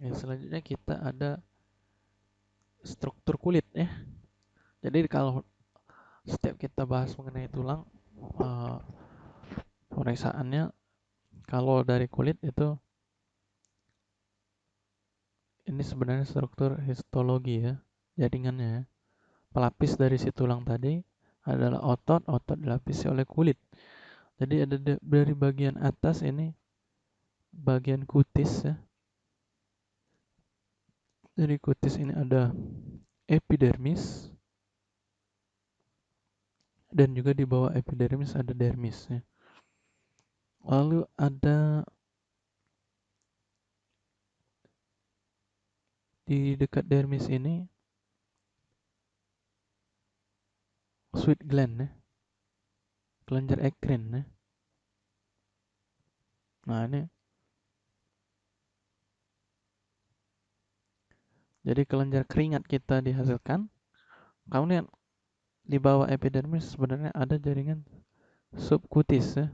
Ya, selanjutnya kita ada struktur kulit ya. Jadi kalau setiap kita bahas mengenai tulang uh, pemeriksaannya kalau dari kulit itu ini sebenarnya struktur histologi ya jaringannya ya. pelapis dari si tulang tadi adalah otot otot dilapisi oleh kulit jadi ada dari bagian atas ini bagian kutis ya dari kutis ini ada epidermis dan juga di bawah epidermis ada dermis ya. Lalu ada di dekat dermis ini sweet gland ya. Kelenjar ekrin ya. Nah, ini Jadi kelenjar keringat kita dihasilkan. Kemudian di bawah epidermis sebenarnya ada jaringan subkutis ya.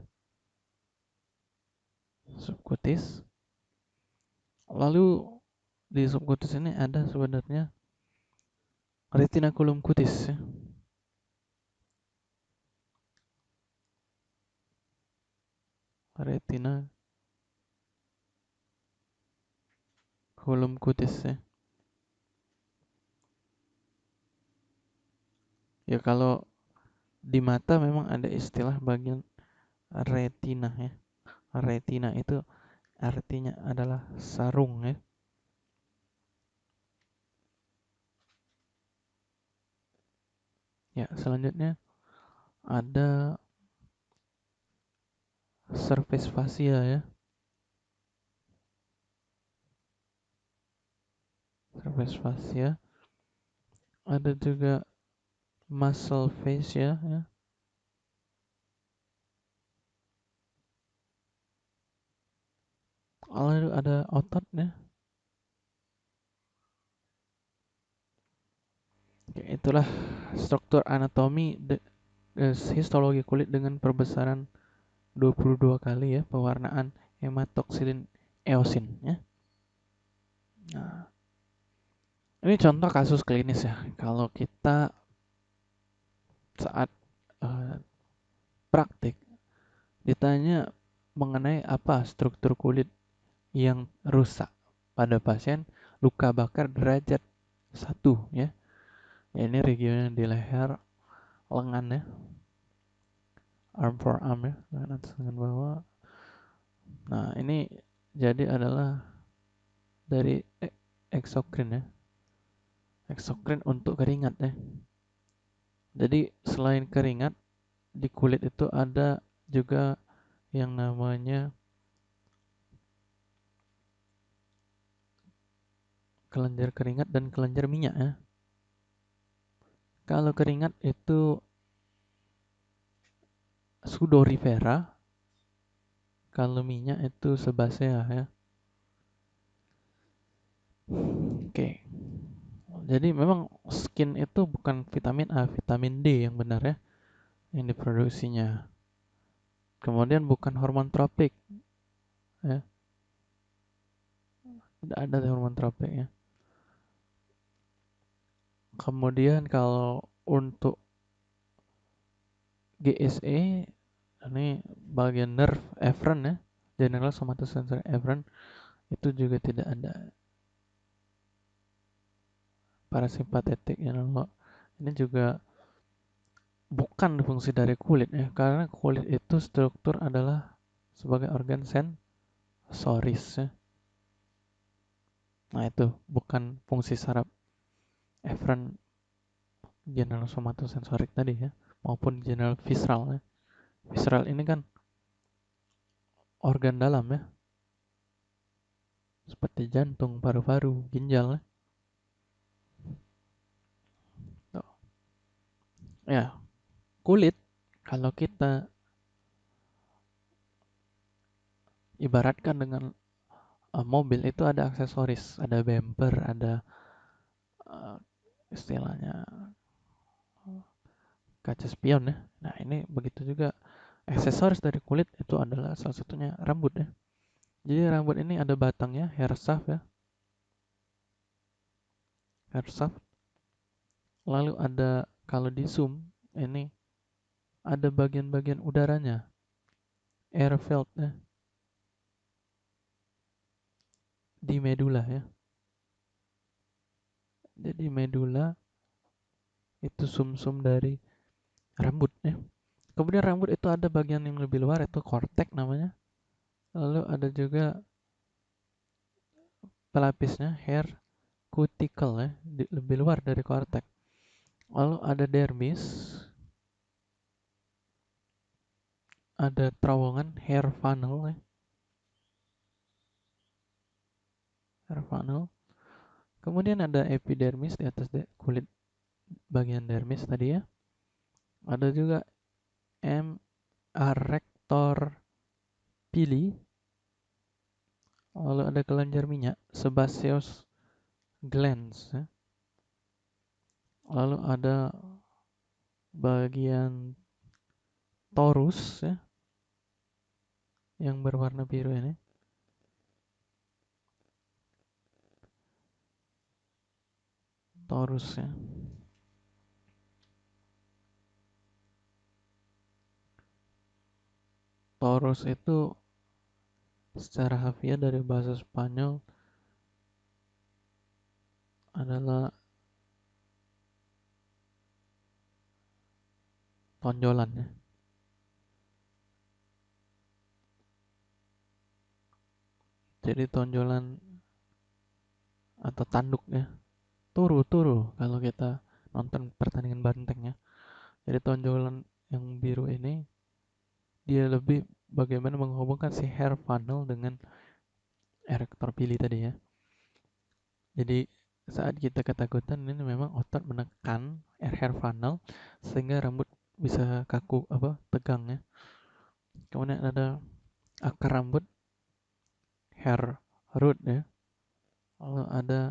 Subkutis. Lalu di subkutis ini ada sebenarnya retinaculum kutis ya. Retina kulum kutis ya. Ya kalau di mata memang ada istilah bagian retina ya. Retina itu artinya adalah sarung ya. Ya, selanjutnya ada surface fascia ya. Surface fascia. Ada juga muscle fascia ya. Lalu ada ototnya. Oke, itulah struktur anatomi de, de, histologi kulit dengan perbesaran 22 kali ya pewarnaan hematoksilin eosin ya. Nah, ini contoh kasus klinis ya. Kalau kita saat uh, praktik ditanya mengenai apa struktur kulit yang rusak pada pasien luka bakar derajat satu ya. ya ini region di leher lengan ya. Arm for arm ya. Lengan atas lengan bawah. Nah ini jadi adalah dari eksokrin ya. Eksokrin untuk keringat ya jadi selain keringat di kulit itu ada juga yang namanya kelenjar keringat dan kelenjar minyak ya. Kalau keringat itu sudorifera, kalau minyak itu sebasea ya. Oke. Okay. Jadi memang skin itu bukan vitamin A, vitamin D yang benar ya yang diproduksinya. Kemudian bukan hormon tropik. Ya. Tidak ada hormon tropik ya. Kemudian kalau untuk GSE ini bagian nerve efferent ya, general somatosensory efferent itu juga tidak ada parasimpatetik ya ini juga bukan fungsi dari kulit ya karena kulit itu struktur adalah sebagai organ sensoris ya. Nah itu bukan fungsi saraf efferent general somatosensorik tadi ya maupun general visceral ya. Visceral ini kan organ dalam ya. Seperti jantung, paru-paru, ginjal ya. Ya kulit kalau kita ibaratkan dengan uh, mobil itu ada aksesoris ada bumper ada uh, istilahnya kaca spion ya. Nah ini begitu juga aksesoris dari kulit itu adalah salah satunya rambut ya. Jadi rambut ini ada batangnya hair shaft ya. Hair shaft. Lalu ada kalau di zoom ini ada bagian-bagian udaranya. Air field ya. Di medula ya. Jadi medula itu sumsum -sum dari rambut ya. Kemudian rambut itu ada bagian yang lebih luar itu kortek namanya. Lalu ada juga pelapisnya hair cuticle ya. Lebih luar dari kortek lalu ada dermis ada terowongan hair funnel ya. Hair funnel. Kemudian ada epidermis di atas kulit bagian dermis tadi ya. Ada juga M. rector pili. Lalu ada kelenjar minyak sebaceous glands ya. Lalu ada bagian torus ya yang berwarna biru ini. Torus ya. Taurus itu secara hafiah dari bahasa Spanyol adalah tonjolan ya. Jadi tonjolan atau tanduk ya. Turu, turu kalau kita nonton pertandingan banteng ya. Jadi tonjolan yang biru ini dia lebih bagaimana menghubungkan si hair funnel dengan erector pili tadi ya. Jadi saat kita ketakutan ini memang otot menekan air hair funnel sehingga rambut bisa kaku apa tegang ya. Kemudian ada akar rambut hair root ya. Lalu ada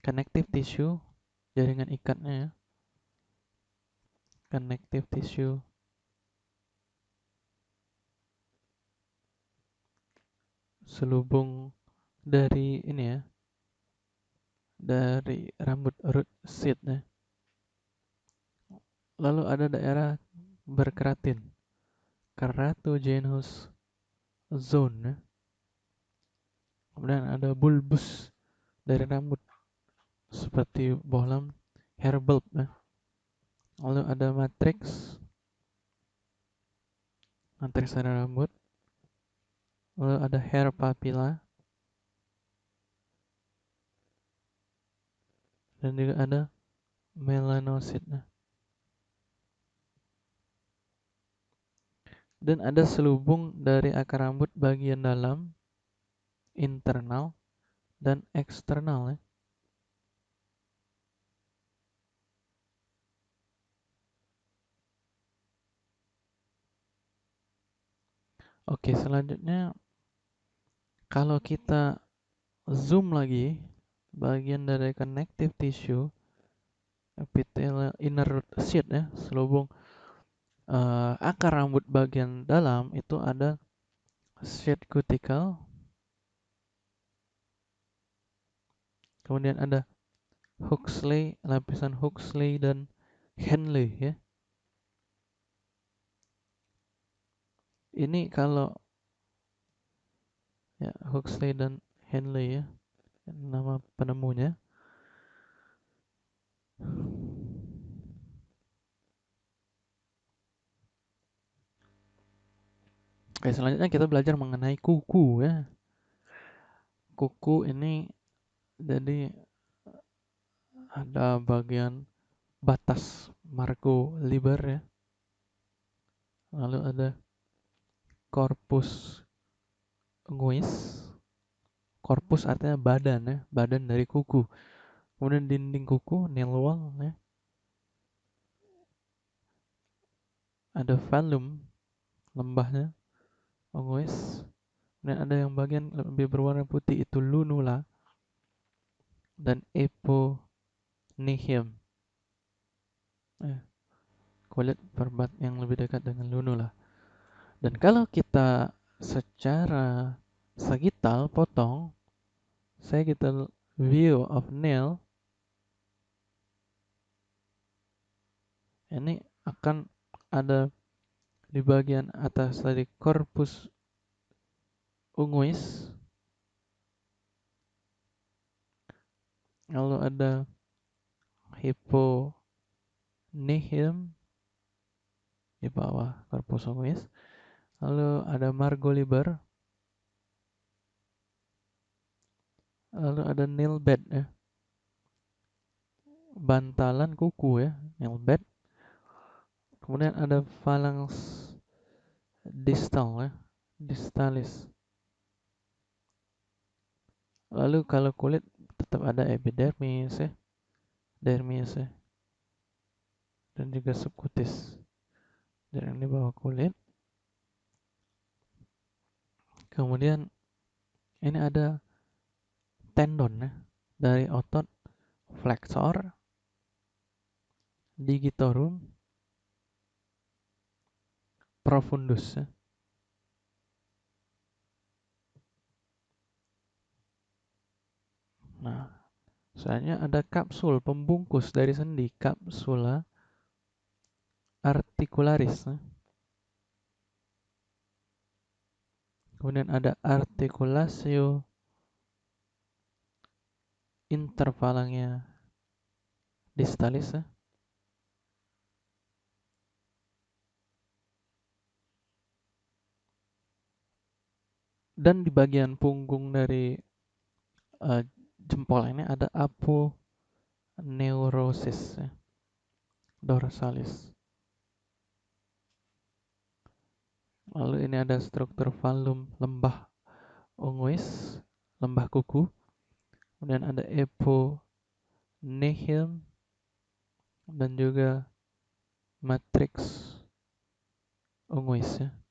connective tissue jaringan ikatnya ya. Connective tissue selubung dari ini ya dari rambut root seed ya. Lalu ada daerah berkeratin. Keratogenous zone. Ya. kemudian ada bulbus dari rambut. Seperti bohlam hair bulb ya. lalu ada matrix. Matrix dari rambut. Lalu ada hair papilla dan juga ada melanocyte dan ada selubung dari akar rambut bagian dalam internal dan eksternal ya. Oke, selanjutnya kalau kita zoom lagi bagian dari connective tissue epithelial inner root sheath ya selubung uh, akar rambut bagian dalam itu ada sheath cuticle. Kemudian ada Huxley lapisan Huxley dan Henley ya. Ini kalau ya Huxley dan Henley ya. Nama penemunya Oke, selanjutnya kita belajar mengenai kuku ya. Kuku ini jadi ada bagian batas Marco Liber ya. Lalu ada corpus Nguis. Korpus artinya badan ya, badan dari kuku. Kemudian dinding kuku, nail wall ya. Ada velum, lembahnya, Oh, Ongoes. Dan ada yang bagian lebih berwarna putih itu lunula dan eponihium. Eh, kulit perbat yang lebih dekat dengan lunula. Dan kalau kita secara sagital potong sagital view of nail ini akan ada di bagian atas tadi korpus unguis. Lalu ada nihil di bawah korpus unguis. Lalu ada margoliber lalu ada nilbed ya. Bantalan kuku ya nilbed kemudian ada phalanx distal ya distalis. Lalu kalau kulit tetap ada epidermis ya dermis ya dan juga subkutis. Dan ini bawah kulit. Kemudian ini ada tendon ya dari otot flexor digitorum profundus. Nah, soalnya ada kapsul pembungkus dari sendi kapsula articularis. Ya. Kemudian ada articulatio intervalangnya distalis dan di bagian punggung dari uh, jempol ini ada aponeurosis ya, dorsalis. Lalu ini ada struktur valum lembah unguis, lembah kuku. Kemudian ada eponehilm dan juga matrix unguis ya.